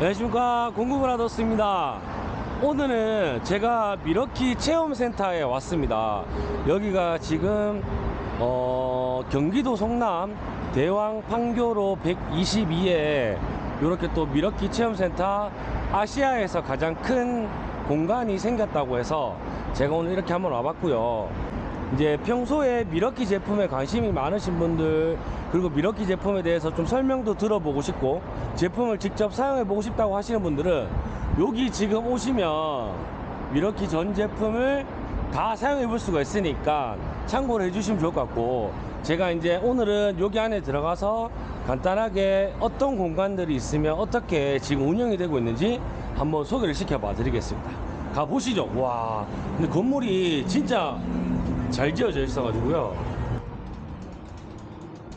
안녕하십니까. 공구브라더스입니다. 오늘은 제가 미러키 체험센터에 왔습니다. 여기가 지금 어, 경기도 성남 대왕 판교로 122에 이렇게 또 미러키 체험센터 아시아에서 가장 큰 공간이 생겼다고 해서 제가 오늘 이렇게 한번 와봤고요 이제 평소에 미러키 제품에 관심이 많으신 분들 그리고 미러키 제품에 대해서 좀 설명도 들어보고 싶고 제품을 직접 사용해 보고 싶다고 하시는 분들은 여기 지금 오시면 미러키 전 제품을 다 사용해 볼 수가 있으니까 참고를 해 주시면 좋을 것 같고 제가 이제 오늘은 여기 안에 들어가서 간단하게 어떤 공간들이 있으면 어떻게 지금 운영이 되고 있는지 한번 소개를 시켜 봐 드리겠습니다. 가 보시죠. 와 근데 건물이 진짜 잘 지어져 있어가지고요.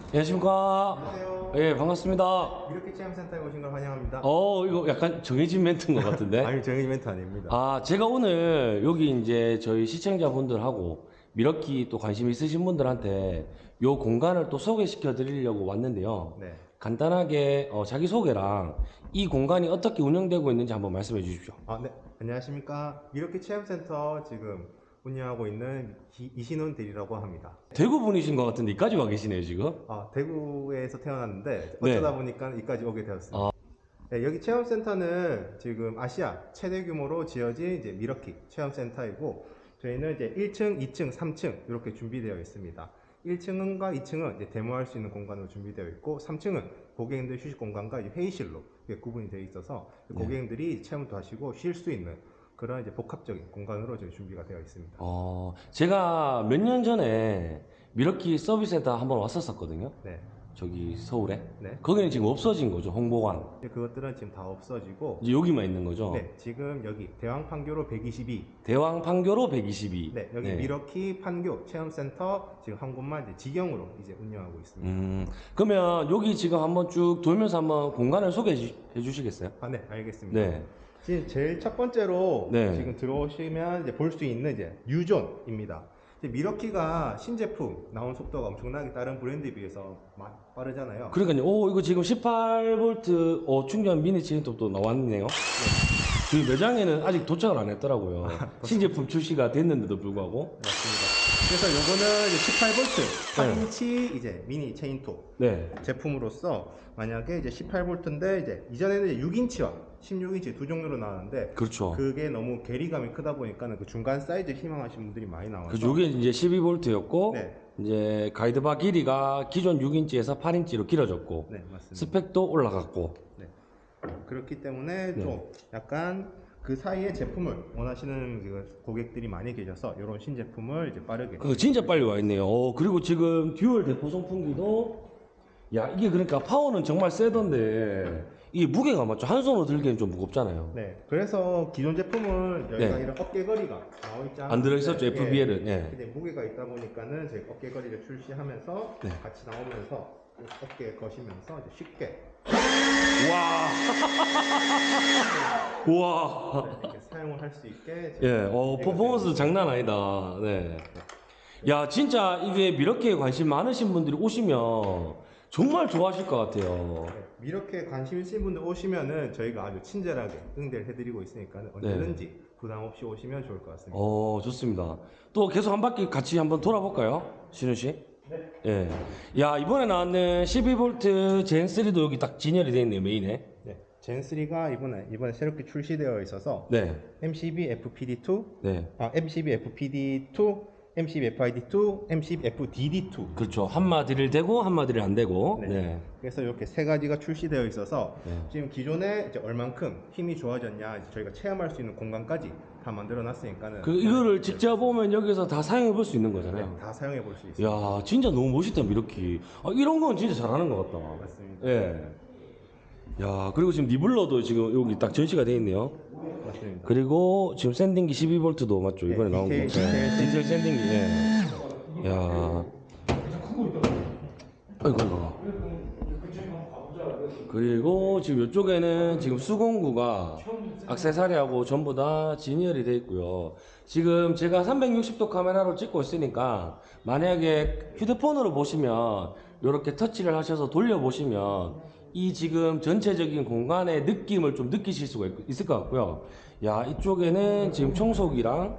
안녕하십니까. 안녕하세요. 예, 반갑습니다. 이렇게 체험센터에 오신 걸 환영합니다. 어, 이거 약간 정해진 멘트인 것 같은데. 아니 저희 이벤트 아닙니다. 아, 제가 오늘 여기 이제 저희 시청자분들하고 미러키 또 관심 있으신 분들한테 요 공간을 또 소개시켜 드리려고 왔는데요. 네. 간단하게 어, 자기 소개랑 이 공간이 어떻게 운영되고 있는지 한번 말씀해 주십시오. 아, 네. 안녕하십니까. 이렇게 체험센터 지금 운영하고 있는 기- 이신훈 대리라고 합니다. 대구 분이신 것 같은데 이까지 와 계시네요, 지금. 아, 대구에서 태어났는데 네. 어쩌다 보니까 이까지 오게 되었습니다. 네, 여기 체험센터는 지금 아시아 최대 규모로 지어진 이제 미러키 체험센터이고 저희는 이제 1층, 2층, 3층 이렇게 준비되어 있습니다. 1층과 2층은 이제 데모할 수 있는 공간으로 준비되어 있고 3층은 고객님들 휴식 공간과 회의실로 이렇게 구분이 되어 있어서 고객님들이 체험도 하시고 쉴 수 있는 그런 이제 복합적인 공간으로 저희 준비가 되어 있습니다. 어, 제가 몇 년 전에 밀워키 서비스 센터 한번 왔었었거든요. 네, 저기 서울에. 네. 거기는 지금 없어진 거죠, 홍보관. 이제 그것들은 지금 다 없어지고 이제 여기만 있는 거죠. 네, 지금 여기 대왕 판교로 122 대왕 판교로 122. 네, 여기 밀워키 판교 체험센터 지금 한 곳만 이제 직영으로 이제 운영하고 있습니다. 음, 그러면 여기 지금 한번 쭉 돌면서 한번 공간을 소개해 주- 해 주시겠어요? 아, 네, 알겠습니다. 네. 지금 제일 첫 번째로 네. 지금 들어오시면 이제 볼 수 있는 이제 유존입니다. 미러키가 신제품 나온 속도가 엄청나게 다른 브랜드에 비해서 마- 빠르잖아요. 그러니까요. 오, 이거 지금 18V 어, 충전 미니 체인톱도 나왔네요. 저희 매장에는 아직 도착을 안 했더라고요. 신제품 출시가 됐는데도 불구하고. 맞습니다. 그래서 요거는 이제 18V 8인치 이제 미니 체인톱 네. 제품으로서 만약에 이제 18V인데 이제 이전에는 이제 6인치와 16인치 두 종류로 나왔는데 그렇죠. 그게 너무 괴리감이 크다 보니까는 그 중간 사이즈 희망하시는 분들이 많이 나와서 그 요게 이제 12V였고 네. 이제 guide bar 길이가 기존 6인치에서 8인치로 길어졌고 네 맞습니다. 스펙도 올라갔고 네. 그렇기 때문에 네. 좀 약간 그 사이에 제품을 원하시는 그 고객들이 많이 계셔서 이런 신제품을 이제 빠르게 그 진짜 빨리 와 있네요. 어, 그리고 지금 dual 대포 송풍기도 야 이게 그러니까 파워는 정말 세던데 이게 무게가 맞죠? 한 손으로 들기엔 좀 무겁잖아요. 네. 그래서 기존 제품은 여기가 네. 이런 어깨걸이가 나와 있지 않은데 안 들어있었죠, FBL은. 예. 근데 무게가 있다 보니까는 저희 어깨걸이를 출시하면서 네. 같이 나오면서 그 어깨에 거시면서 이제 쉽게 와. 와. 이렇게 사용을 할 수 있게 예, 어, 퍼포먼스 장난 아니다. 네. 야, 진짜 이게 미러키에 관심 많으신 분들이 오시면 정말 좋아하실 것 같아요. 네, 이렇게 관심 있으신 분들 오시면은 저희가 아주 친절하게 응대를 해드리고 있으니까 언제든지 부담 없이 오시면 좋을 것 같습니다. 네. 어, 좋습니다. 또 계속 한 바퀴 같이 한번 돌아볼까요? 신우 씨? 네. 예. 야, 이번에 나왔는 12V 젠3도 여기 딱 진열이 되어 있네요, 메인에. 네. 젠3가 이번에 이번에 새롭게 출시되어 있어서 네. MCB FPD2, 네. 아 MCB FPD2, MCB FID2, MCB FDD2. 그렇죠. 한마디를 대고 한마디를 안 대고. 네. 네. 그래서 이렇게 세 가지가 출시되어 있어서 네. 지금 기존에 이제 얼만큼 힘이 좋아졌냐 저희가 체험할 수 있는 공간까지 다 만들어 놨으니까는 그 이거를 직접 보면 여기서 다 사용해 볼 수 있는 거잖아요. 네, 다 사용해 볼 수 있습니다. 야, 진짜 너무 멋있다, 미러키. 아, 이런 건 진짜 잘하는 것 같다. 맞습니다. 예. 야, 그리고 지금 니블러도 지금 여기 딱 전시가 돼 있네요. 맞습니다. 그리고 지금 샌딩기 12V도 맞죠? 이번에 네, 나온 거. 네, 디테일 샌딩기. 예. 야. 아이고, 아이고. 그리고 지금 이쪽에는 지금 수공구가 악세사리하고 전부 다 진열이 돼 있고요. 지금 제가 360도 카메라로 찍고 있으니까 만약에 휴대폰으로 보시면 이렇게 터치를 하셔서 돌려보시면 이 지금 전체적인 공간의 느낌을 좀 느끼실 수가 있, 있을 것 같고요. 야 이쪽에는 지금 청소기랑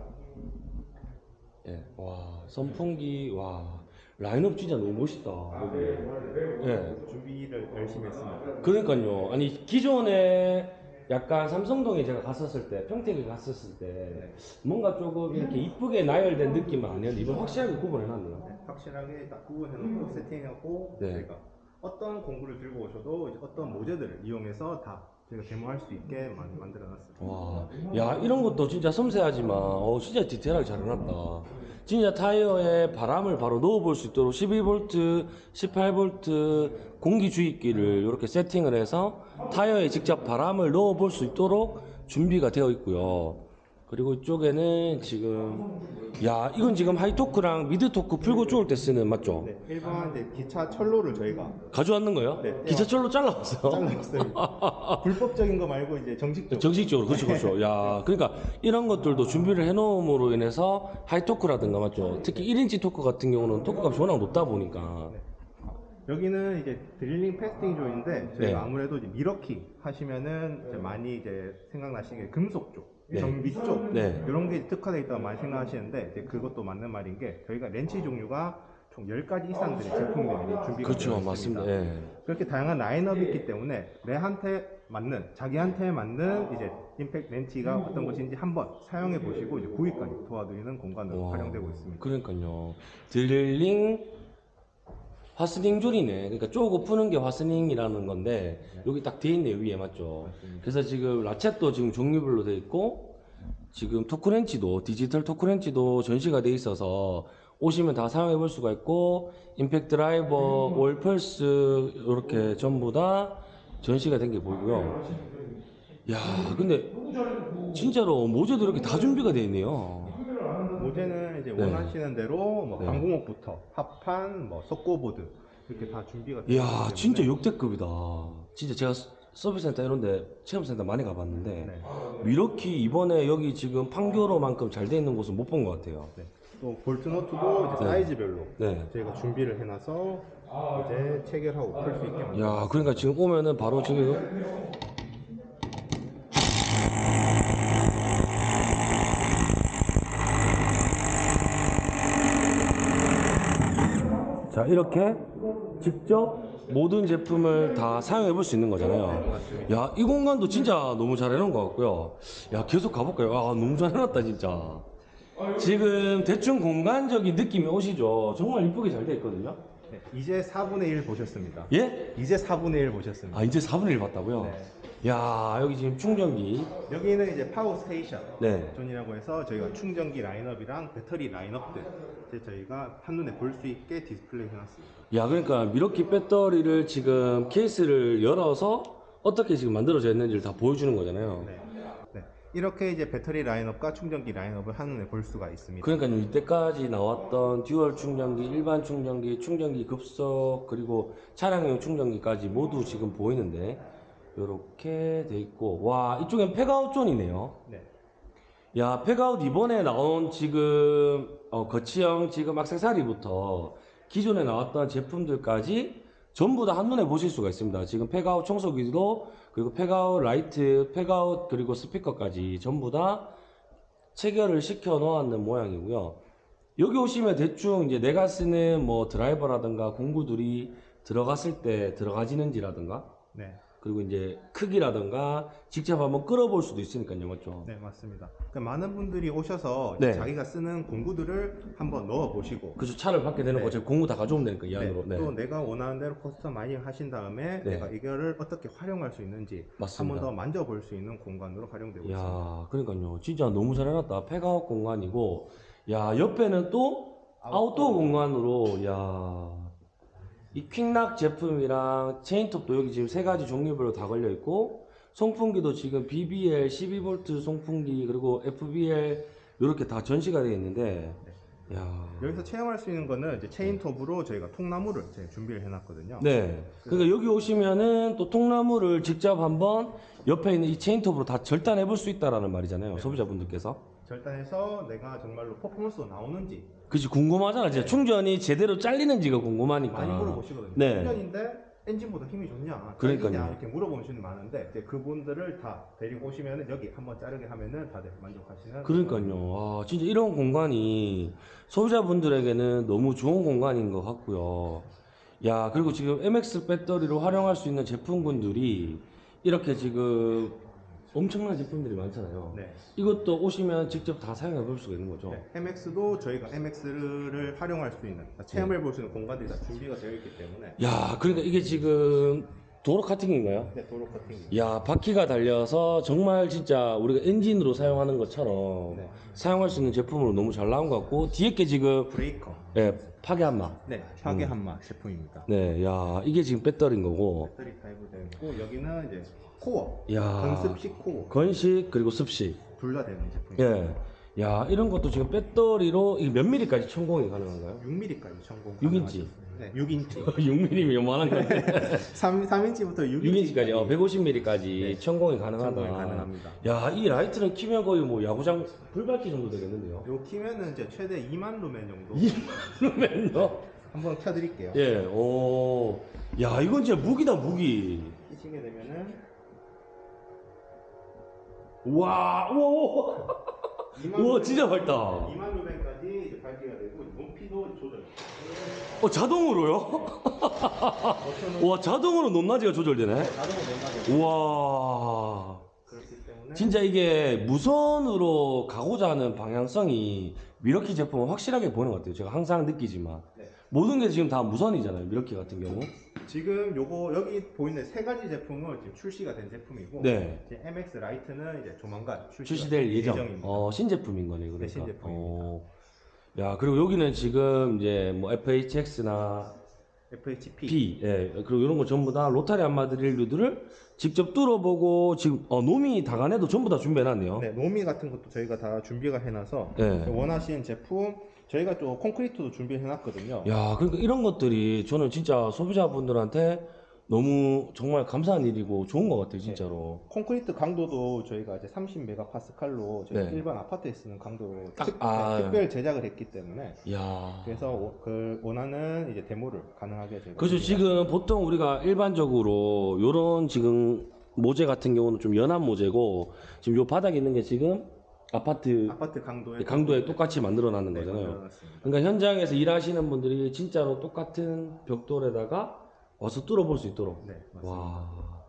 예, 와 선풍기 와 라인업 진짜 너무 멋있다. 여기. 예. 준비를 열심히 했습니다. 그러니까요. 아니 기존에 약간 삼성동에 제가 갔었을 때 평택에 갔었을 때 뭔가 조금 이렇게 이쁘게 나열된 느낌은 아니었는데 이번 확실하게 구분해 놨네요. 네, 확실하게 딱 구분해놓고 세팅하고 네. 저희가 어떤 공구를 들고 오셔도 이제 어떤 모재들을 이용해서 다 저희가 데모할 수 있게 많이 만들어놨습니다. 와, 야 이런 것도 진짜 섬세하지만 어 진짜 디테일하게 잘 해놨다. 진짜 타이어에 바람을 바로 넣어볼 수 있도록 12V, 18V 공기 주입기를 이렇게 세팅을 해서 타이어에 직접 바람을 넣어볼 수 있도록 준비가 되어 있고요. 그리고 이쪽에는 지금 야 이건 지금 high torque랑 mid torque 풀고 쪼을 때 쓰는 맞죠? 네, 일반 이제 기차 철로를 저희가 가져왔는 거예요? 네. 기차 철로 잘라왔어요. 잘랐어요. 불법적인 거 말고 이제 정식적으로. 정식적으로 그렇죠 그렇죠 야 그러니까 이런 것들도 준비를 해놓음으로 인해서 high torque라든가 맞죠 특히 1인치 토크 같은 경우는 토크 값이 워낙 높다 보니까 네. 여기는 이제 드릴링 패스팅 조인데 저희가 네. 아무래도 이제 미러키 하시면은 이제 많이 이제 생각나시는 게 금속 쪽, 네. 정비 쪽 네. 이런 게 특화되어 있다고 많이 생각하시는데 이제 그것도 맞는 말인 게 저희가 렌치 종류가 총 10가지 이상들의 제품들이 준비가 그렇죠 되어 맞습니다 있습니다. 예. 그렇게 다양한 라인업이 있기 때문에 내한테 맞는 자기한테 맞는 이제 임팩트 렌치가 어떤 것인지 한번 사용해 보시고 이제 구입까지 도와드리는 공간으로 와, 활용되고 있습니다. 그러니까요 드릴링 화스닝 줄이네 그러니까 쪼고 푸는 게 화스닝이라는 건데 여기 딱 돼 있네요 위에 맞죠. 그래서 지금 라쳇도 지금 종류별로 돼 있고 지금 토크렌치도 디지털 토크렌치도 전시가 돼 있어서 오시면 다 사용해 볼 수가 있고 임팩트 드라이버, 월펄스 이렇게 전부 다 전시가 된 게 보이고요. 야, 근데 진짜로 모재도 이렇게 다 준비가 돼 있네요. 모재는 이제 네. 원하시는 대로 뭐 네. 방공호부터 합판, 뭐 석고보드 이렇게 다 준비가 되어 이야, 있기 때문에 진짜 역대급이다. 진짜 제가 서- 서비스센터 이런데 체험센터 많이 가봤는데 네. 이렇게 이번에 여기 지금 판교로만큼 잘 돼 있는 곳은 못 본 것 같아요. 네. 또 볼트너트도 이제 네. 사이즈별로 네. 저희가 준비를 해놔서 이제 체결하고 풀 수 있게 만들어 야, 그러니까 지금 오면은 바로 지금 자, 이렇게 직접 모든 제품을 다 사용해 볼 수 있는 거잖아요. 야, 이 공간도 진짜 너무 잘 해놓은 것 같고요. 야, 계속 가볼까요? 아, 너무 잘 해놨다, 진짜. 지금 대충 공간적인 느낌이 오시죠? 정말 이쁘게 잘 돼 있거든요. 네. 이제 4분의 1 보셨습니다. 예? 이제 4분의 1 보셨습니다. 아 이제 4분의 1 봤다고요? 네. 야 여기 지금 충전기 여기는 이제 power station 네. zone이라고 해서 저희가 충전기 라인업이랑 배터리 라인업들 이제 저희가 한눈에 볼 수 있게 디스플레이 해놨습니다. 야 그러니까 밀워키 배터리를 지금 케이스를 열어서 어떻게 지금 만들어져 있는지를 다 보여주는 거잖아요 네. 네. 이렇게 이제 배터리 라인업과 충전기 라인업을 한눈에 볼 수가 있습니다. 그러니까 이때까지 나왔던 dual 충전기, 일반 충전기, 충전기 급속 그리고 차량용 충전기까지 모두 지금 보이는데 이렇게 돼 있고 와 이쪽엔 팩아웃 zone이네요 네. 야, 팩아웃 이번에 나온 지금 어, 거치형 지금 액세서리부터 기존에 나왔던 제품들까지 전부 다 한눈에 보실 수가 있습니다. 지금 팩아웃 청소기도 그리고 팩아웃 라이트, 팩아웃 그리고 스피커까지 전부 다 체결을 시켜 놓았는 모양이고요. 여기 오시면 대충 이제 내가 쓰는 뭐 드라이버라든가 공구들이 들어갔을 때 들어가지는지라든가 네. 그리고 이제 크기라든가 직접 한번 끌어볼 수도 있으니까요, 맞죠? 네, 맞습니다. 그러니까 많은 분들이 오셔서 네. 자기가 쓰는 공구들을 한번 넣어 보시고 그죠 차를 밖에 내놓고 네. 제가 공구 다 가져오면 되니까 이 안으로 네. 또 내가 원하는 대로 customizing 하신 다음에 네. 내가 이거를 어떻게 활용할 수 있는지 맞습니다. 한번 더 만져볼 수 있는 공간으로 활용되고 있습니다. 야 그러니까요 진짜 너무 잘 해놨다 팩아웃 공간이고 야 옆에는 또 아웃도어 공간으로 야 이 퀵락 제품이랑 체인톱도 여기 지금 세 가지 종류별로 다 걸려 있고 송풍기도 지금 BBL 12V 송풍기 그리고 FBL 이렇게 다 전시가 되어 있는데 야 여기서 체험할 수 있는 거는 이제 체인톱으로 저희가 통나무를 제가 준비를 해놨거든요. 네. 그러니까 여기 오시면은 또 통나무를 직접 한번 옆에 있는 이 체인톱으로 다 절단해 볼 수 있다라는 말이잖아요. 소비자분들께서. 절단해서 내가 정말로 퍼포먼스가 나오는지 그치 궁금하잖아. 진짜 충전이 제대로 잘리는지가 궁금하니까. 많이 물어보시거든요. 네. 충전인데 엔진보다 힘이 좋냐, 그러니까요. 이렇게 물어보시는 많은데 이제 그분들을 다 데리고 오시면은 여기 한번 자르게 하면은 다들 만족하시는. 그러니까요. 아, 진짜 이런 공간이 소비자분들에게는 너무 좋은 공간인 것 같고요. 야, 그리고 지금 MX 배터리로 활용할 수 있는 제품군들이 이렇게 지금 엄청난 제품들이 많잖아요. 네. 이것도 오시면 직접 다 사용해 볼 수가 있는 거죠. 네, MX도 저희가 MX를 활용할 수 있는 체험해 볼 수 있는 공간들이 다 준비가 되어 있기 때문에 야, 그러니까 이게 지금 도로 커팅인가요? 네, 도로 커팅. 야, 바퀴가 달려서 정말 진짜 우리가 엔진으로 사용하는 것처럼 네. 사용할 수 있는 제품으로 너무 잘 나온 것 같고 뒤에 게 지금 브레이커. 예, 파괴 한마. 네, 파괴 한마 제품입니다. 네, 야, 이게 지금 배터리인 거고. 배터리 되어 있고 여기는 이제 core, 야. 건습식 core 건식 그리고 습식. 둘 다 되는 제품입니다. 예. 야, 이런 것도 지금 배터리로 이게 몇 미리까지 천공이 가능한가요? 6mm까지 천공. 6인치. 네, 6인치. 6mm면 요만한 건데. 3, 3인치부터 6인치까지, 어, 150mm까지 네. 천공이 가능하다. 천공이 가능합니다. 야, 이 라이트는 키면 거의 뭐 야구장 불밝기 정도 되겠는데요. 요 키면은 이제 최대 2만 루멘 정도. 그러면요? 한번 켜드릴게요. 예, 오. 야, 이건 진짜 무기다, 무기. 켜시게 되면은 우와, 우와, 2만 우와, 루멘- 진짜 밝다. 2만 루멘까지 이제 밝기가 되고 높이도 조절. 어, 자동으로요? 버튼은 와, 자동으로 높낮이가 조절되네. 자동으로 내놔요. 우와. 그렇기 때문에 진짜 이게 무선으로 가고자 하는 방향성이 미러키 제품은 확실하게 보이는 것 같아요. 제가 항상 느끼지만. 네. 모든 게 지금 다 무선이잖아요. 밀워키 같은 경우. 지금 요거 여기 보이는 세 가지 제품은 지금 출시가 된 제품이고 네. 이제 MX 라이트는 이제 조만간 출시가 출시될 예정. 예정입니다. 어, 신제품인 거네, 그러니까. 네, 신제품입니다. 어. 야, 그리고 여기는 지금 이제 뭐 FHX나 FHP P, 예, 그리고 이런 거 전부 다 rotary 함마 드릴류들을 직접 뚫어보고 지금 어, 노미 다가네도 전부 다 준비해놨네요. 네, 노미 같은 것도 저희가 다 준비가 해놔서 네. 원하시는 제품 저희가 또 콘크리트도 준비해놨거든요. 야, 그러니까 이런 것들이 저는 진짜 소비자분들한테 너무 정말 감사한 일이고 좋은 것 같아요, 진짜로. 콘크리트 강도도 저희가 이제 30메가파스칼로 저희 네. 일반 아파트에 쓰는 강도로 딱, 특, 아. 네, 특별 제작을 했기 때문에 야. 그래서 워- 그 원하는 이제 데모를 가능하게 저희가 그죠, 지금 보통 우리가 일반적으로 요런 지금 모재 같은 경우는 좀 연한 모재고 지금 요 바닥에 있는 게 지금 아파트 아파트 강도에 강도에 똑같이 만들어 놨는 네, 거잖아요. 그러니까 현장에서 일하시는 분들이 진짜로 똑같은 벽돌에다가 와서 뚫어볼 수 있도록. 네, 맞습니다. 와.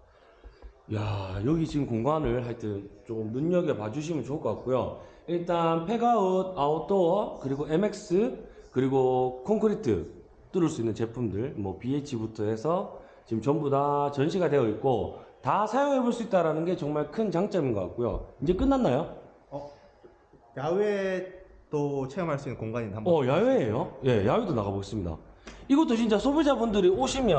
야, 여기 지금 공간을 하여튼 좀 눈여겨 봐 주시면 좋을 것 같고요. 일단 PACKOUT, 아웃도어, 그리고 MX, 그리고 콘크리트 뚫을 수 있는 제품들, 뭐 BH부터 해서 지금 전부 다 전시가 되어 있고 다 사용해 볼 수 있다라는 게 정말 큰 장점인 것 같고요. 이제 끝났나요? 어, 야외 또 체험할 수 있는 공간인데 한번 어, 야외예요? 예, 야외도 나가보겠습니다. 이것도 진짜 소비자분들이 오시면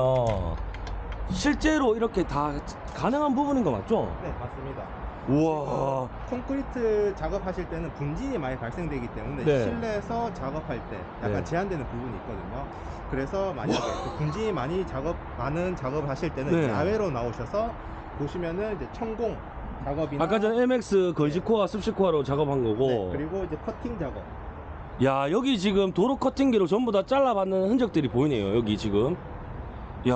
실제로 이렇게 다 가능한 부분인 거 맞죠? 네 맞습니다. 우와. 콘크리트 작업하실 때는 분진이 많이 발생되기 때문에 네. 실내에서 작업할 때 약간 네. 제한되는 부분이 있거든요. 그래서 만약에 그 분진이 많이 작업 많은 작업을 하실 때는 네. 야외로 나오셔서 보시면은 이제 천공 작업이나 아까 전 MX 건식코어, 습식코어로 작업한 거고. 네, 그리고 이제 커팅 작업 야, 여기 지금 도로 커팅기로 전부 다 잘라받는 흔적들이 보이네요, 여기 지금. 야.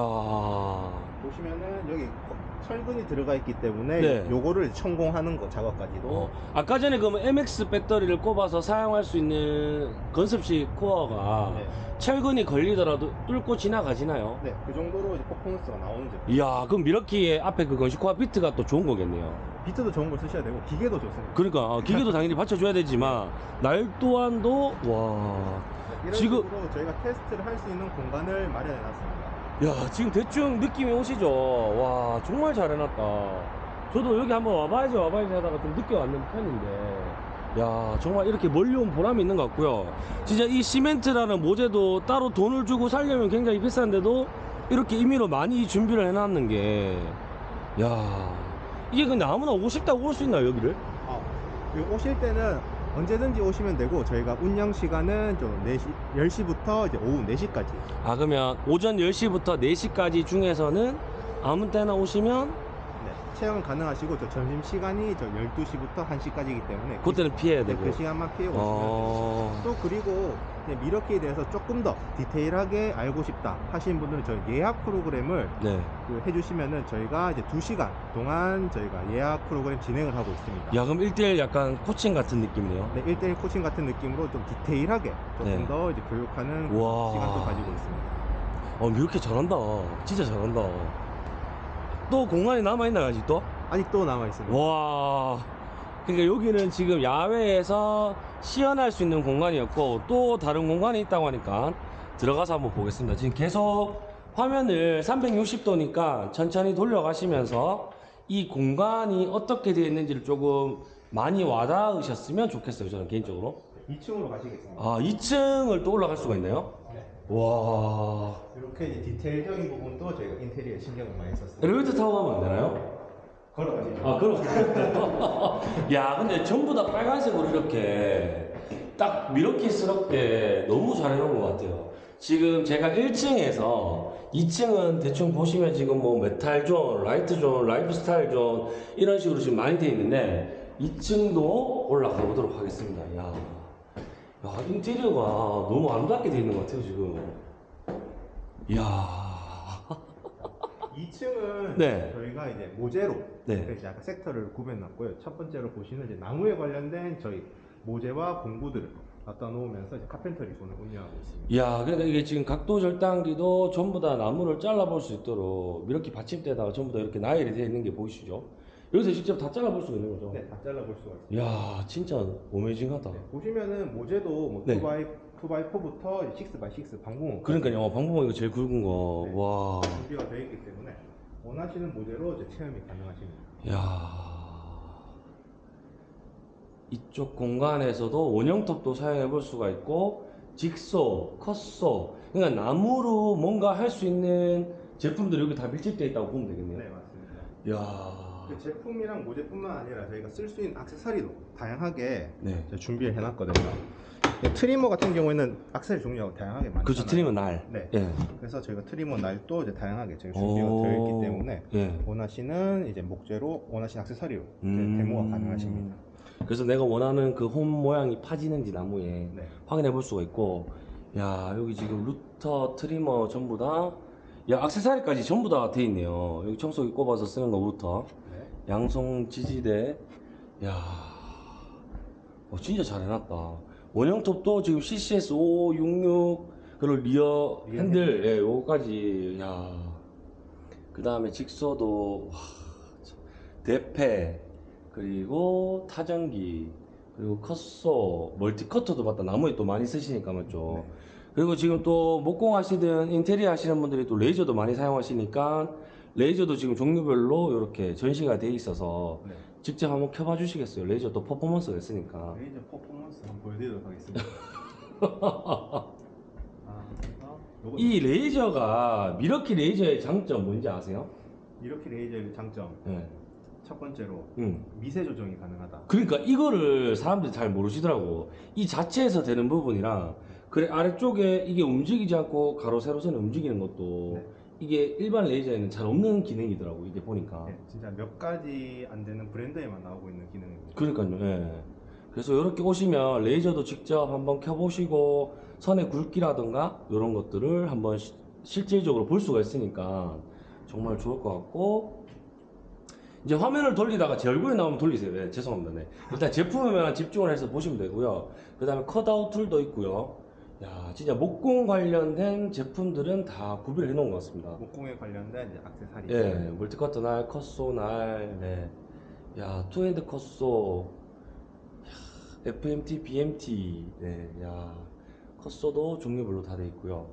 보시면은 여기 거- 철근이 들어가 있기 때문에 네. 요거를 천공하는 거 작업까지도 어, 아까 전에 그러면 MX 배터리를 꼽아서 사용할 수 있는 건습식 코어가 네. 철근이 걸리더라도 뚫고 지나가지나요? 네, 그 정도로 이제 퍼포먼스가 나오는 제품. 이야, 그럼 미러키의 앞에 그 건식 코어 비트가 또 좋은 거겠네요. 비트도 좋은 걸 쓰셔야 되고 기계도 좋습니다. 그러니까 어, 기계도 당연히 받쳐줘야 되지만 날 또한도 와. 이런 지금- 식으로 저희가 테스트를 할 수 있는 공간을 마련해 놨습니다. 야 지금 대충 느낌이 오시죠? 와 정말 잘 해놨다. 저도 여기 한번 와봐야지 와봐야지 하다가 좀 늦게 왔는 편인데 야 정말 이렇게 멀리 온 보람이 있는 것 같고요. 진짜 이 시멘트라는 모재도 따로 돈을 주고 살려면 굉장히 비싼데도 이렇게 임의로 많이 준비를 해놨는 게야 이게 근데 아무나 오고 싶다고 올 수 있나요 여기를? 아, 여기 오실 때는 언제든지 오시면 되고 저희가 운영 시간은 좀 4시, 10시부터 이제 오후 4시까지. 아 그러면 오전 10시부터 4시까지 중에서는 아무 때나 오시면 네. 체험 가능하시고 저 점심 시간이 저 12시부터 1시까지이기 때문에 그때는 피해야 그, 되고. 그 시간만 피해 오시면. 어. 또 그리고 미러키에 대해서 조금 더 디테일하게 알고 싶다 하시는 분들은 저희 예약 프로그램을 네. 그 해주시면은 저희가 이제 2시간 동안 저희가 예약 프로그램 진행을 하고 있습니다. 야, 그럼 1대1 약간 코칭 같은 느낌이네요. 네, 1대1 코칭 같은 느낌으로 좀 디테일하게 조금 네. 더 이제 교육하는 와. 시간도 가지고 있습니다. 어, 이렇게 잘한다. 진짜 잘한다. 또 공간이 남아있나요, 아직도? 아직도 남아 있습니다. 와. 그러니까 여기는 지금 야외에서 시연할 수 있는 공간이었고 또 다른 공간이 있다고 하니까 들어가서 한번 보겠습니다. 지금 계속 화면을 360도니까 천천히 돌려가시면서 이 공간이 어떻게 되어 있는지를 조금 많이 와닿으셨으면 좋겠어요. 저는 개인적으로. 2층으로 가시겠습니다. 아, 2층을 또 올라갈 수가 있나요? 네. 와. 이렇게 디테일적인 부분도 저희가 인테리어에 신경을 많이 썼습니다. 엘리베이터 타고 가면 안 되나요? 걸어가시죠. 아, 그럼. 야, 근데 전부 다 빨간색으로 이렇게 딱 밀워키스럽게 너무 잘 해놓은 것 같아요. 지금 제가 1층에서 2층은 대충 보시면 지금 뭐 metal zone, light zone, lifestyle zone 이런 식으로 지금 많이 돼 있는데 2층도 올라가 보도록 하겠습니다. 야, 야 인테리어가 너무 아름답게 돼 있는 것 같아요, 지금. 이야. 2층은 네. 저희가 이제 모재로 네. 그래서 약간 섹터를 구분해놨고요. 첫 번째로 보시는 이제 나무에 관련된 저희 모재와 공구들을 갖다 놓으면서 이제 카펜터리 존을 운영하고 있습니다. 야, 그러니까 이게 지금 각도 절단기도 전부 다 나무를 잘라볼 수 있도록 이렇게 받침대에다가 전부 다 이렇게 나열이 되어 있는 게 보이시죠? 여기서 직접 다 잘라볼 수가 있는 거죠? 네, 다 잘라볼 수가 있습니다. 야, 진짜 오메이징하다. 네, 보시면은 모재도 뭐 네. 2x 2x4부터 6x6 방공호 그러니까요, 어, 방법은 이거 제일 굵은 거. 네. 와, 준비가 되어 있기 때문에 원하시는 모델로 이제 체험이 가능하십니다. 야. 이쪽 공간에서도 원형톱도 사용해 볼 수가 있고, 직소, 컷소, 그러니까 나무로 뭔가 할 수 있는 제품들이 여기 다 밀집되어 있다고 보면 되겠네요. 네, 맞습니다. 야. 그 제품이랑 모재뿐만 아니라 저희가 쓸 수 있는 액세서리도 다양하게 네. 저희 준비를 해놨거든요. 네, trimmer 같은 경우에는 액세서리 종류가 다양하게 많잖아요. 그렇죠, trimmer 날. 네. 예. 그래서 저희가 trimmer 날도 이제 다양하게 저희 준비가 오. 되어 있기 때문에 예. 원하시는 이제 목재로 원하시는 이제 음. 데모가 가능하십니다. 그래서 내가 원하는 그 홈 모양이 파지는지 나무에 네. 확인해 볼 수가 있고, 야 여기 지금 router, trimmer 전부 다, 야 액세서리까지 전부 다 돼 있네요. 여기 청소기 꼽아서 쓰는 거 루터, 네. 양손 지지대, 야, 어, 진짜 잘 해놨다. 원형톱도 지금 CCS 566 그리고 rear handle, 예, 요거까지, 야. 그 다음에 jigsaw도, 와, 참. 대패, 그리고 타정기, 그리고 cut saw, multi cutter도 맞다. 나무에 또 많이 쓰시니까 맞죠. 네. 그리고 지금 또 목공 하시든 인테리어 하시는 분들이 또 레이저도 많이 사용하시니까 레이저도 지금 종류별로 이렇게 전시가 돼 있어서 네. 직접 한번 켜봐 주시겠어요? 레이저 또 퍼포먼스가 있으니까. 레이저 퍼포먼스 한번 보여드리도록 하겠습니다. 아, 요거 이 레이저가 밀워키 레이저의 장점 뭔지 아세요? 이렇게 레이저의 장점 예. 첫 번째로 응. 미세 조정이 가능하다. 그러니까 이거를 사람들이 잘 모르시더라고. 이 자체에서 되는 부분이랑 그래 아래쪽에 이게 움직이지 않고 가로 세로선이 움직이는 것도 네. 이게 일반 레이저에는 잘 없는 기능이더라고 이게 보니까. 네, 진짜 몇 가지 안 되는 브랜드에만 나오고 있는 기능입니다. 그러니까요. 예. 그래서 이렇게 오시면 레이저도 직접 한번 켜보시고 선의 굵기라든가 이런 것들을 한번 시- 실질적으로 볼 수가 있으니까 정말 좋을 것 같고 이제 화면을 돌리다가 제 얼굴이 나오면 돌리세요. 네, 죄송합니다. 네. 일단 제품에만 집중을 해서 보시면 되고요. 그 다음에 cut-out tool도 있고요. 야, 진짜 목공 관련된 제품들은 다 구비를 해놓은 것 같습니다. 목공에 관련된 이제 액세서리. 예, multi cutter 날, cut saw 날, 네. 야, two-hand cut saw, 야, FMT, BMT, 네, 야, cut saw도 종류별로 다 돼 있고요.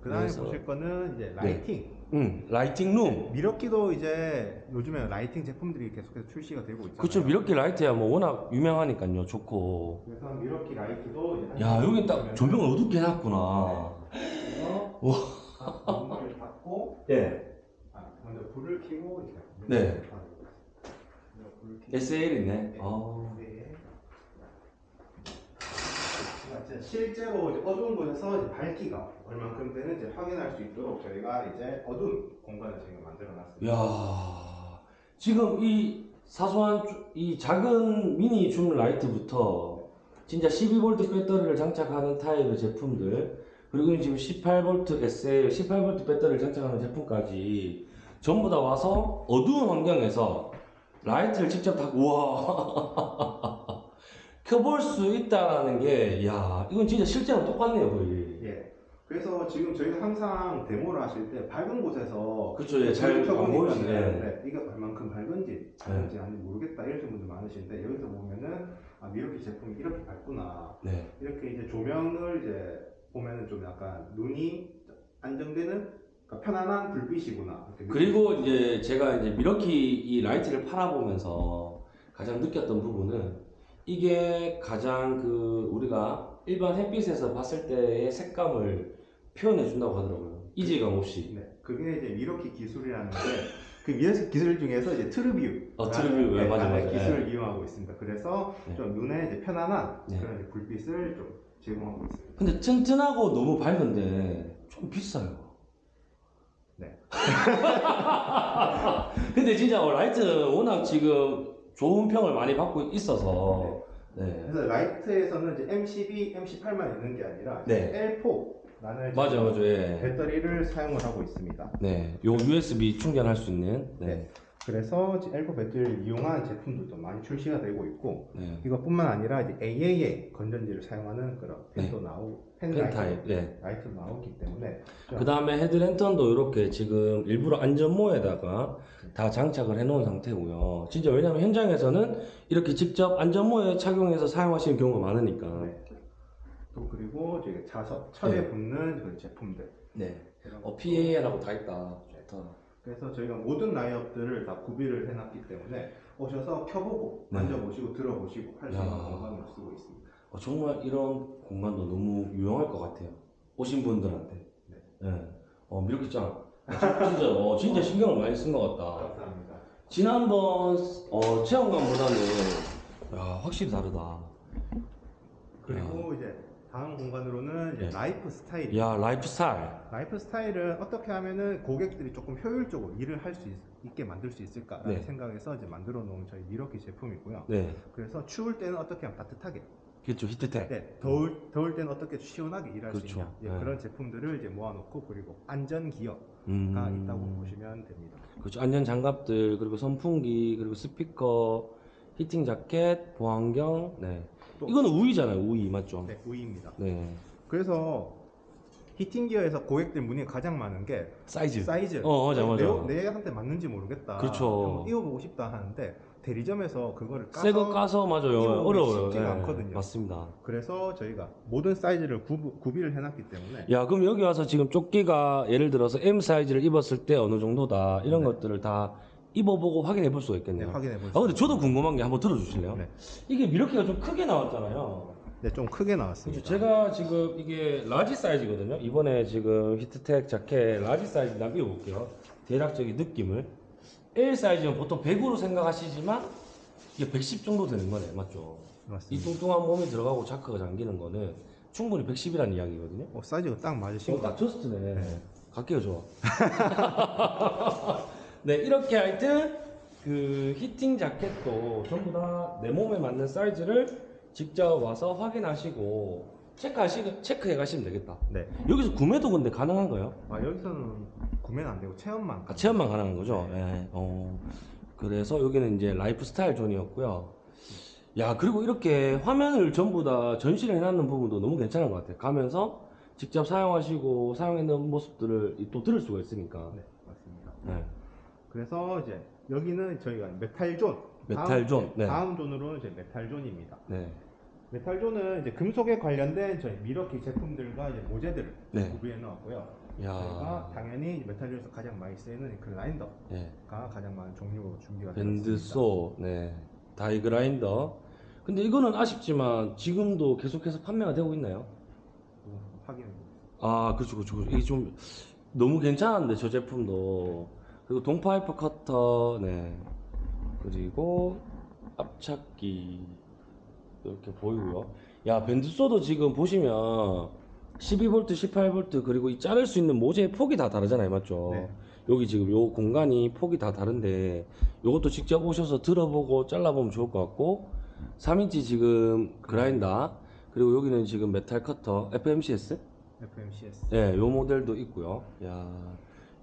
그 다음에 그래서- 보실 거는 이제 lighting. 음, lighting room. 밀워키도 이제 요즘에 lighting 제품들이 계속해서 출시가 되고 있잖아요. 그쵸, 밀워키 라이트야 뭐 워낙 유명하니까요. 좋고. 그래서 밀워키 라이트도 이제 한 야, 여긴 딱 조명을 어둡게 해놨구나. 그래서 와. 각 문을 닫고 예. 아, 먼저 불을 켜고 이렇게 네. 아, 불을 켜고 SL이네. 네. 어. 네. 진짜 실제로 이제 어두운 곳에서 이제 밝기가 얼만큼 되는지 확인할 수 있도록 저희가 이제 어두운 공간을 지금 만들어 놨습니다. 야 지금 이 사소한 주- 이 작은 mini zoom light부터 진짜 12V 배터리를 장착하는 타입의 제품들 그리고 지금 18V SL 18V 배터리를 장착하는 제품까지 전부 다 와서 어두운 환경에서 라이트를 직접 다 우와 켜볼 수 있다라는 게, 야, 이건 진짜 실제랑 똑같네요, 거의. 예. 그래서 지금 저희가 항상 데모를 하실 때 밝은 곳에서 그쵸, 예, 잘 보이시네. 네, 이게 얼만큼 밝은지 밝은지 아닌지 모르겠다 이러신 분들 많으신데 여기서 보면은 아 밀워키 제품이 이렇게 밝구나 네. 이렇게 이제 조명을 이제 보면은 좀 약간 눈이 안정되는 그러니까 편안한 불빛이구나 그리고 이제 제가 이제 밀워키 이 라이트를 팔아보면서 가장 느꼈던 부분은 이게 가장 그 우리가 일반 햇빛에서 봤을 때의 색감을 표현해 준다고 하더라고요. 이질감 없이. 네, 그게 이제 밀워키 기술이라는 게 그 밀워키 기술 중에서 이제 TrueView 어, TrueView, 네, 맞아, 맞아. 기술을 이용하고 있습니다. 그래서 네. 좀 눈에 이제 편안한 네. 그런 이제 불빛을 좀 제공하고 있습니다. 근데 튼튼하고 너무 밝은데 좀 비싸요. 네. 근데 진짜 라이트 워낙 지금 좋은 평을 많이 받고 있어서 네. 그래서 라이트에서는 이제 M12, M18만 있는 게 아니라 네. L4 라는 맞아 맞아 예. 배터리를 사용을 하고 있습니다. 네. 요 USB 충전할 수 있는 네. 네. 그래서 이제 L4 배터리를 이용한 제품들도 많이 출시가 되고 있고 네. 이것뿐만 아니라 이제 AAA 건전지를 사용하는 그런 pen도 나오고 pen pen light, 타입. 네. 라이트도 나오기 때문에 그 다음에 헤드랜턴도 이렇게 지금 일부러 안전모에다가 다 장착을 해놓은 상태고요. 진짜 왜냐면 현장에서는 이렇게 직접 안전모에 착용해서 사용하시는 경우가 많으니까. 네. 또 그리고 이제 자석 철에 네. 붙는 그런 제품들 네. 어, PA라고 다 있다. 좋다. 그래서 저희가 모든 라인업들을 다 구비를 해놨기 때문에 오셔서 켜보고 네. 만져보시고 들어보시고 할 수 있는 야. 공간으로 쓰고 있습니다. 어, 정말 이런 공간도 너무 유용할 것 같아요. 오신 분들한테. 네. 네. 어, 미르키짱. 진짜, 어, 진짜 신경을 많이 쓴 것 같다. 감사합니다. 지난번 어, 체험관보다는 야, 확실히 다르다. 그리고 이제 다음 공간으로는 이제 네. 라이프 스타일. 야, 라이프 스타일. 라이프 스타일은 어떻게 하면은 고객들이 조금 효율적으로 일을 할 수 있게 만들 수 있을까라는 네. 생각에서 이제 만들어 놓은 저희 밀워키 제품이고요. 네. 그래서 추울 때는 어떻게 하면 따뜻하게, 그렇죠. 히트텍. 네, 더울 더울 때는 어떻게 시원하게 일할 수 그렇죠. 있냐 예, 네. 그런 제품들을 이제 모아놓고 그리고 안전 gear가 음. 있다고 보시면 됩니다. 그렇죠. 안전 장갑들 그리고 선풍기 그리고 스피커, heating jacket, 보안경. 네. 또- 이거는 우의잖아요. 우의 맞죠? 네, 우의입니다. 네. 그래서 heating gear에서 고객들 문의가 가장 많은 게 사이즈. 사이즈. 어, 맞아, 맞아. 내, 내한테 맞는지 모르겠다. 그렇죠. 한번 입어보고 싶다 하는데 대리점에서 그거를 까서 새거 까서 맞아요. 어려워요. 쉽지가 네. 않거든요. 맞습니다. 그래서 저희가 모든 사이즈를 구부, 구비를 해놨기 때문에 야, 그럼 여기 와서 지금 조끼가 예를 들어서 M 사이즈를 입었을 때 어느 정도다 이런 네. 것들을 다 입어보고 확인해 볼 수가 네, 있겠네요. 확인해 보시죠. 아 근데 저도 궁금한 게 한번 들어주실래요? 네. 이게 밀워키가 좀 크게 나왔잖아요. 네, 좀 크게 나왔습니다. 그렇죠. 제가 지금 이게 large 사이즈거든요. 이번에 지금 히트텍 jacket large 사이즈 나 입어볼게요. 대략적인 느낌을. L 사이즈는 보통 100으로 생각하시지만 이게 110 정도 되는 거네, 맞죠? 이 맞습니다. 뚱뚱한 몸이 들어가고 자크가 잠기는 거는 충분히 110이라는 이야기거든요. 어, 사이즈가 딱 맞으신 어, 것 딱. 저스트네. 네. 갈게요, 좋아. 네, 이렇게 하여튼 그 히팅 자켓도 전부 다 내 몸에 맞는 사이즈를 직접 와서 확인하시고 체크하시 체크해 가시면 되겠다. 네. 여기서 구매도 근데 가능한가요? 아, 여기서는 구매는 안 되고 체험만. 아, 체험만 가능한 거죠. 예. 어. 그래서 여기는 이제 라이프 스타일 zone이었고요. 야, 그리고 이렇게 화면을 전부 다 전시를 해놨는 부분도 너무 괜찮은 것 같아요. 가면서 직접 사용하시고 사용했는 모습들을 또 들을 수가 있으니까. 네, 맞습니다. 네. 그래서 이제 여기는 저희가 metal zone. metal zone, 다음, 네. 다음 zone으로는 이제 metal zone입니다. 네. metal zone은 이제 금속에 관련된 저희 밀워키 제품들과 이제 모재들을 네. 구비해 놓았고요. 저희가 야. 당연히 metal zone에서 가장 많이 쓰이는 그라인더가 네. 가장 많은 종류로 준비가 되어 있습니다. band saw, 네. die grinder. 근데 이거는 아쉽지만 지금도 계속해서 판매가 되고 있나요? 확인해 보겠습니다. 아, 그렇죠, 그렇죠. 그렇죠. 이게 좀 너무 괜찮은데 저 제품도 그리고 동파이프 커터, 네. 그리고 압착기 이렇게 보이고요. 야, band saw도 지금 보시면 12V, 18V 그리고 이 자를 수 있는 모재의 폭이 다 다르잖아요, 맞죠? 네. 여기 지금 요 공간이 폭이 다 다른데 요것도 직접 오셔서 들어보고 잘라보면 좋을 것 같고 3인치 지금 그라인더 그리고 여기는 지금 metal cutter FMCS FMCS. 예, 요 모델도 있고요. 야.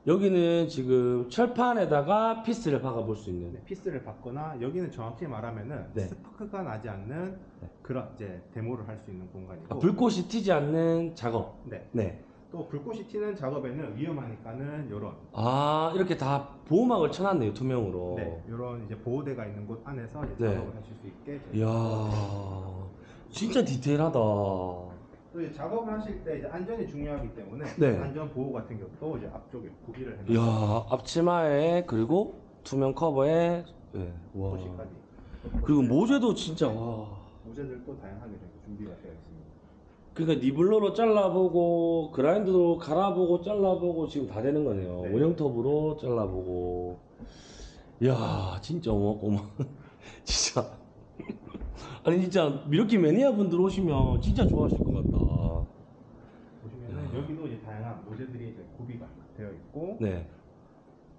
여기는 지금 철판에다가 피스를 박아 볼 수 있는 네, 피스를 박거나 여기는 정확히 말하면은 네. 스파크가 나지 않는 그런 이제 데모를 할 수 있는 공간이고 아, 불꽃이 튀지 않는 작업. 네. 네. 또 불꽃이 튀는 작업에는 위험하니까는 요런 아, 이렇게 다 보호막을 쳐놨네요, 투명으로. 네, 요런 이제 보호대가 있는 곳 안에서 이제 네. 작업을 하실 수 있게 이야, 진짜 디테일하다. 또 작업을 하실 때 이제 안전이 중요하기 때문에 네. 안전 보호 같은 것도 이제 앞쪽에 구비를 이야, 해놓고 앞치마에 그리고 투명 커버에 예, 와. 포시까지 그리고 모재도 진짜 와. 모재들도 다양하게 준비가 되어 있습니다. 그러니까 니블로로 잘라보고 그라인드로 갈아보고 잘라보고 지금 다 되는 거네요. 네. 원형톱으로 잘라보고. 이야 진짜 어마어마. 진짜. 아니 진짜 미러키 매니아 분들 오시면 진짜 좋아하실 것 같다. 여기도 이제 다양한 모재들이 이제 구비가 되어 있고 네,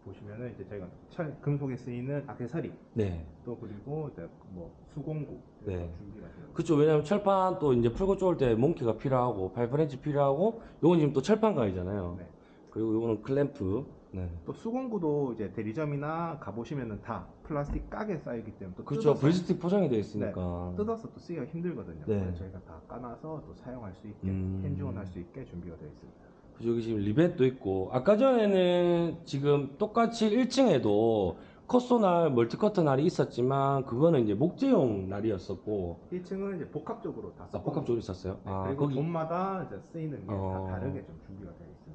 보시면은 이제 저희가 철 금속에 쓰이는 악세사리 네. 또 그리고 이제 뭐 수공구 네. 준비가 되어 그쵸 왜냐면 철판 또 이제 풀고 쪼을 때 몽키가 필요하고 파이프렌치 필요하고 요건 지금 또 철판 가위잖아요. 네. 그리고 요거는 클램프. 네. 또 수공구도 이제 대리점이나 가보시면은 다 플라스틱 곽에 싸이기 때문에 또 그렇죠. 뜯어서, blister 포장이 되어 있으니까. 뜯어서 또 쓰기가 힘들거든요. 네. 그래서 저희가 다 까놔서 또 사용할 수 있게 음. hands-on 할 수 있게 준비가 되어 있습니다. 그죠, 여기 지금 리벳도 있고 아까 전에는 지금 똑같이 1층에도 cut saw날 multi cutter 날이 있었지만 그거는 이제 목재용 날이었었고 1층은 이제 복합적으로 다 아, 복합적으로 있었어요. 네, 아, 그리고 거기 zone마다 이제 쓰이는 게 다 어. 다르게 좀 준비가 되어 있습니다.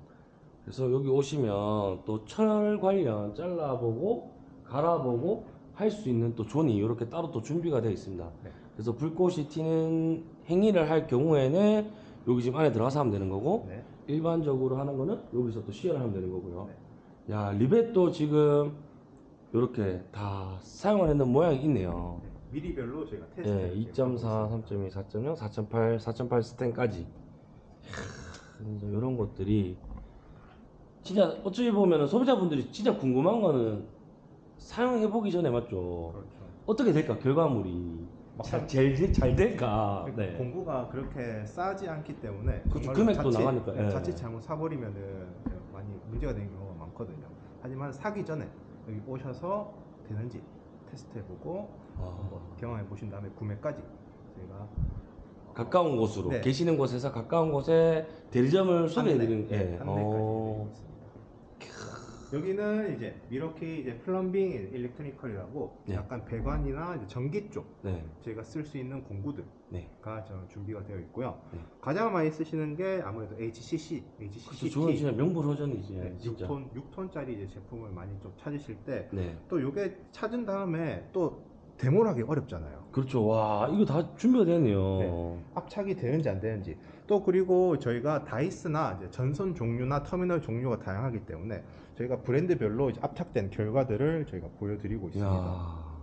그래서 여기 오시면 또 철 관련 잘라보고 갈아보고 할 수 있는 또 zone이 이렇게 따로 또 준비가 되어 있습니다. 네. 그래서 불꽃이 튀는 행위를 할 경우에는 여기 지금 안에 들어가서 하면 되는 거고 네. 일반적으로 하는 거는 여기서 또 시연을 하면 되는 거고요. 네. 야, 리벳도 지금 이렇게 다 사용을 했는 모양이 있네요. 네, 미리별로 저희가 테스트 예, 2.4, 3.2, 4.0, 4.8, 4.8 스탠까지. 이런 것들이 진짜 어찌 보면은 소비자분들이 진짜 궁금한 거는 사용해 보기 전에 맞죠. 그렇죠. 어떻게 될까 결과물이 자- 제일 잘 될까. 네. 공구가 그렇게 싸지 않기 때문에 그렇죠. 금액도 나가니까, 네, 예. 자칫 잘못 사버리면은 많이 문제가 되는 경우가 많거든요. 하지만 사기 전에 여기 오셔서 되는지 테스트해보고 한번 아, 경험해 보신 다음에 구매까지 저희가 가까운 곳으로 네. 계시는 곳에서 가까운 곳에 대리점을 소개해 드리는 안내, 네, 여기는 이제 밀워키 이제 plumbing electrical이라고 네. 약간 배관이나 이제 전기 쪽 네. 저희가 쓸 수 있는 공구들 네. 저 준비가 되어 있고요. 네. 가장 많이 쓰시는 게 아무래도 HDC, HDC 그렇죠. 저건 진짜 명불허전이지. 네, 진짜. 6톤 6톤짜리 이제 제품을 많이 좀 찾으실 때 네. 또 요게 찾은 다음에 또 데모를 하기 어렵잖아요. 그렇죠. 와, 이거 다 준비가 되네요. 네. 압착이 되는지 안 되는지 또 그리고 저희가 다이스나 전선 종류나 터미널 종류가 다양하기 때문에 저희가 브랜드별로 이제 압착된 결과들을 저희가 보여드리고 있습니다. 이야.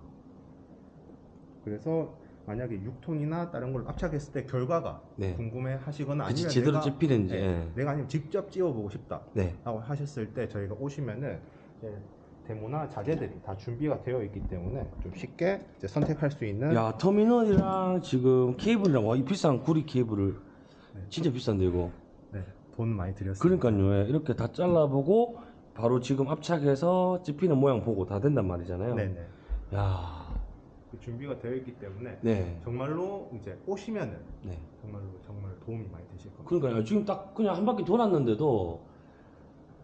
그래서 만약에 6톤이나 다른 걸 압착했을 때 결과가 네. 궁금해 하시거나 그치, 아니면 제대로 내가, 찝히는지. 네, 예. 내가 아니면 직접 찍어보고 싶다 네. 라고 하셨을 때 저희가 오시면은 데모나 자재들이 다 준비가 되어 있기 때문에 좀 쉽게 선택할 수 있는 야, 터미널이랑 지금 케이블이랑 와, 이 비싼 구리 케이블을 네. 진짜 비싼데 이거. 네, 돈 많이 들였습니다. 그러니까요. 예. 이렇게 다 잘라보고 바로 지금 압착해서 찝히는 모양 보고 다 된단 말이잖아요. 네네. 야. 그 준비가 되어 있기 때문에 네. 정말로 이제 오시면은 네. 정말로 정말 도움이 많이 되실 겁니다. 그러니까요. 지금 딱 그냥 한 바퀴 돌았는데도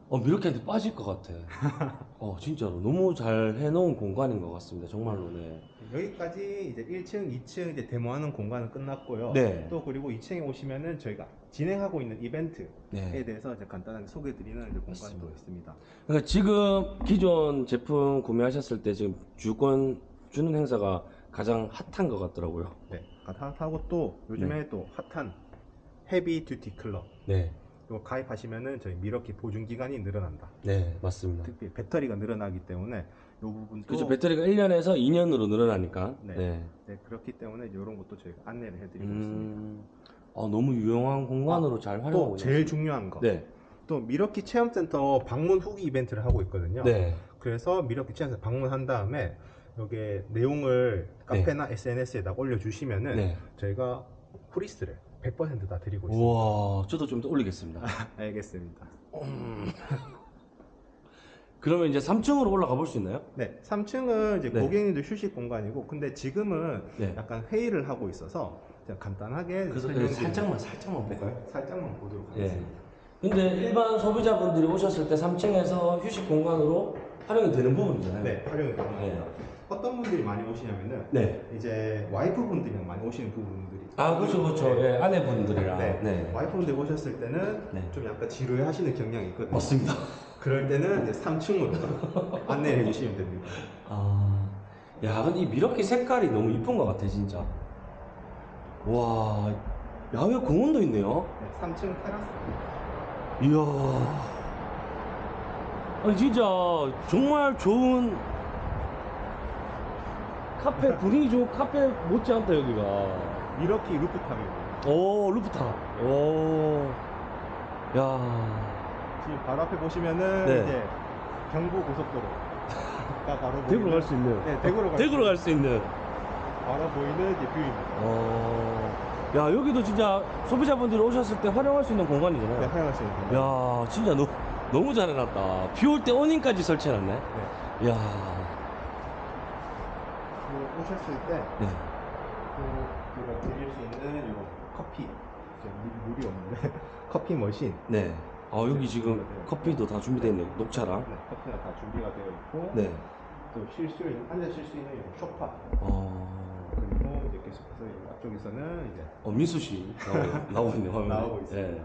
어, 미러키한테 빠질 것 같아. 어, 진짜로. 너무 잘 해놓은 공간인 것 같습니다. 정말로, 네. 여기까지 이제 1층, 2층 이제 데모하는 공간은 끝났고요. 네. 또 그리고 2층에 오시면은 저희가 진행하고 있는 이벤트에 네. 대해서 이제 간단하게 소개드리는 이제 공간도 맞습니다. 있습니다. 그러니까 지금 기존 제품 구매하셨을 때 지금 주권 주는 행사가 가장 핫한 것 같더라고요. 네. 핫하고 또 요즘에 또 핫한 Heavy Duty Club. 네. 이거 가입하시면은 저희 밀워키 보증 기간이 늘어난다. 네, 맞습니다. 특히 배터리가 늘어나기 때문에 이 부분도 그렇죠. 배터리가 1년에서 2년으로 늘어나니까. 네. 네. 네, 그렇기 때문에 이런 것도 저희가 안내를 해드리고 있습니다. 음, 아, 너무 유용한 공간으로 잘 활용하고 또 제일 중요한 거 네. 또 밀워키 체험센터 방문 후기 이벤트를 하고 있거든요. 네. 그래서 밀워키 체험센터 방문한 다음에 여기에 내용을 카페나 SNS에다 올려주시면은 네. 저희가 프리스를 100%다 드리고 있습니다. 우와, 저도 좀 더 올리겠습니다. 알겠습니다. 그러면 이제 3층으로 올라가 볼 수 있나요? 네, 3층은 이제 네. 고객님들 휴식 공간이고, 근데 지금은 네. 약간 회의를 하고 있어서 그냥 간단하게 그래서 살짝만 살짝만 네, 볼까요? 살짝만 보도록 예. 하겠습니다. 근데 일반 소비자분들이 오셨을 때 3층에서 휴식 공간으로 활용이 되는 부분이잖아요. 네, 활용이 가능합니다. 네. 어떤 분들이 많이 오시냐면은 네. 이제 와이프분들이랑 많이 오시는 부분들이 아, 그렇죠, 그렇죠. 네. 예, 아내분들이랑. 네. 네. 와이프분들 오셨을 때는 네. 좀 약간 지루해 하시는 경향이 있거든요. 맞습니다. 그럴 때는 이제 3층으로 안내해 주시면 됩니다. 아, 야, 근데 이 미러키 색깔이 너무 이쁜 것 같아, 진짜. 와, 야외 공원도 있네요. 네, 3층 테라스. 이야. 아니, 진짜, 정말 좋은 카페, 분위기 좋은 카페 못지않다, 여기가. 밀워키 rooftop입니다. 오, 루프탑. 오. 야. 지금 바로 앞에 보시면은 네. 이제 경부 고속도로가 바로 대구로 갈 수 있는. 네, 대구로 갈 대구로 갈수 있는. 바로 보이는 이제 view입니다. 어. 야, 여기도 진짜 소비자분들이 오셨을 때 활용할 수 있는 공간이잖아요. 네, 활용할 수 있는 공간. 야, 진짜 너, 너무 잘 해놨다. 비 올때 어닝까지 설치해놨네. 네. 야, 그 오셨을 때 네. 그 제가 드릴 수 있는 요 커피 이제 물- 물이 없는데 커피 머신 네. 아, 여기 지금 커피도 다 준비되어 있네요. 녹차랑. 네, 커피가 다 준비가 되어 있고 네. 또 쉴 수 있는 쉴수 있는 요 소파 어, 그리고 이제 계속해서 이 앞쪽에서는 이제 어 민수 씨 나오고, 나오고 있네요. 화면에. 나오고 있습니다. 네.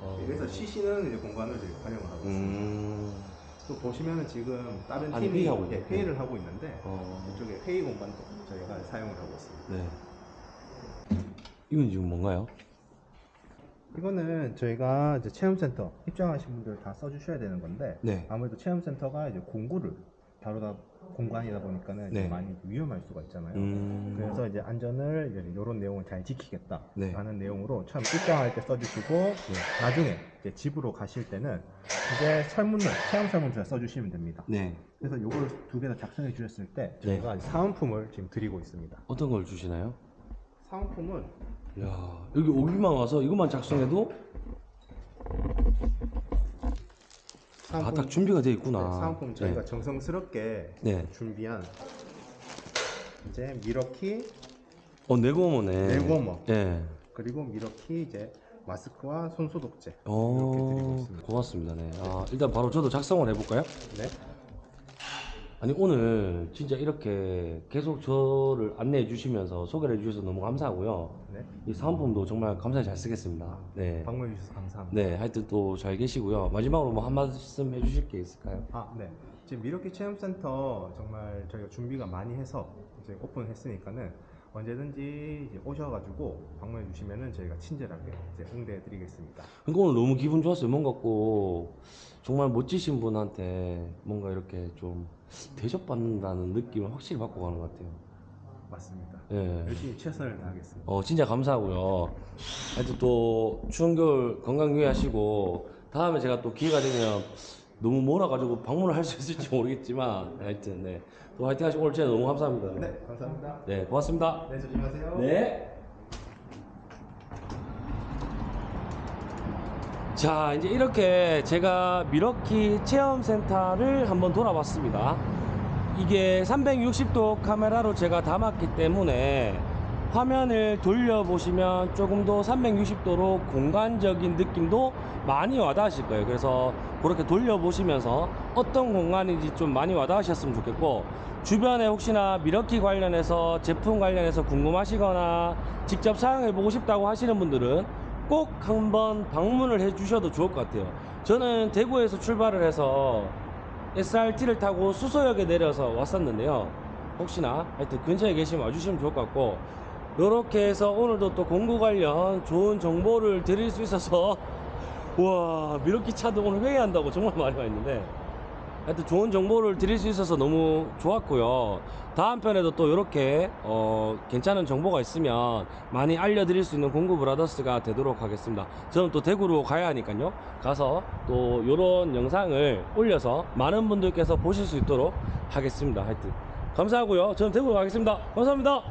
어. 그래서 쉬시는 이제 공간을 이제 활용을 하고 있습니다. 음. 또 보시면은 지금 다른 아니, 팀이 회의하고 예, 있네. 회의를 하고 있는데 어. 이쪽에 회의 공간도 저희가 사용을 하고 있습니다. 네. 이건 지금 뭔가요? 이거는 저희가 이제 체험센터 입장하신 분들 다 써주셔야 되는 건데 네. 아무래도 체험센터가 이제 공구를 다루다 공간이다 보니까는 네. 좀 많이 위험할 수가 있잖아요. 음. 그래서 이제 안전을 이제 이런 내용을 잘 네. 지키겠다라는 내용으로 처음 입장할 때 써주시고 나중에 이제 집으로 가실 때는 이제 설문을 체험 설문지를 써주시면 됩니다. 네. 그래서 이걸 두 개 다 작성해 주셨을 때 네. 저희가 사은품을 지금 드리고 있습니다. 어떤 걸 주시나요? 사은품은 야, 여기 오기만 와서 이것만 작성해도 아, 딱 준비가 되어 네, 있구나. 사은품 저희가 네. 정성스럽게 네. 준비한 이제 미러키 어, 네고머네. 네고머. 네. 그리고 미러키 이제 마스크와 손소독제 이렇게 드리고 어, 있습니다. 고맙습니다. 네. 아, 일단 바로 저도 작성을 해볼까요? 네. 아니, 오늘 진짜 이렇게 계속 저를 안내해 주시면서 소개를 해 주셔서 너무 감사하고요. 네. 이 사은품도 정말 감사히 잘 쓰겠습니다. 네. 방문해 주셔서 감사합니다. 네, 하여튼 또 잘 계시고요. 마지막으로 뭐 한 말씀 해 주실 게 있을까요? 아, 네. 지금 미러키 체험센터 정말 저희가 준비가 많이 해서 이제 오픈했으니까는 언제든지 오셔가지고 방문해 주시면은 저희가 친절하게 이제 응대해 드리겠습니다. 그러니까 오늘 너무 기분 좋았어요. 뭔가 꼭 정말 멋지신 분한테 뭔가 이렇게 좀 대접받는다는 느낌을 확실히 받고 가는 것 같아요. 맞습니다. 예. 열심히 최선을 다하겠습니다. 어, 진짜 감사하고요. 하여튼 또 추운 겨울 건강 유의하시고 다음에 제가 또 기회가 되면 너무 몰아가지고 방문을 할 수 있을지 모르겠지만 하여튼 네. 또 화이팅 하시고 오늘 진짜 너무 감사합니다. 네, 감사합니다. 네, 고맙습니다. 네, 조심하세요. 네. 자, 이제 이렇게 제가 미러키 체험센터를 한번 돌아봤습니다. 이게 360도 카메라로 제가 담았기 때문에 화면을 돌려보시면 조금 더 360도로 공간적인 느낌도 많이 와닿으실 거예요. 그래서 그렇게 돌려보시면서 어떤 공간인지 좀 많이 와닿으셨으면 좋겠고 주변에 혹시나 미러키 관련해서 제품 관련해서 궁금하시거나 직접 사용해 보고 싶다고 하시는 분들은 꼭 한번 방문을 해 주셔도 좋을 것 같아요. 저는 대구에서 출발을 해서 SRT를 타고 수서역에 내려서 왔었는데요. 혹시나 하여튼 근처에 계시면 와주시면 좋을 것 같고 이렇게 해서 오늘도 또 공구 관련 좋은 정보를 드릴 수 있어서 와 미러키 차도 오늘 회의한다고 정말 많이 와 있는데 하여튼 좋은 정보를 드릴 수 있어서 너무 좋았고요. 다음 편에도 또 이렇게 어, 괜찮은 정보가 있으면 많이 알려드릴 수 있는 공구 브라더스가 되도록 하겠습니다. 저는 또 대구로 가야 하니까요. 가서 또 이런 영상을 올려서 많은 분들께서 보실 수 있도록 하겠습니다. 하여튼 감사하고요. 저는 대구로 가겠습니다. 감사합니다.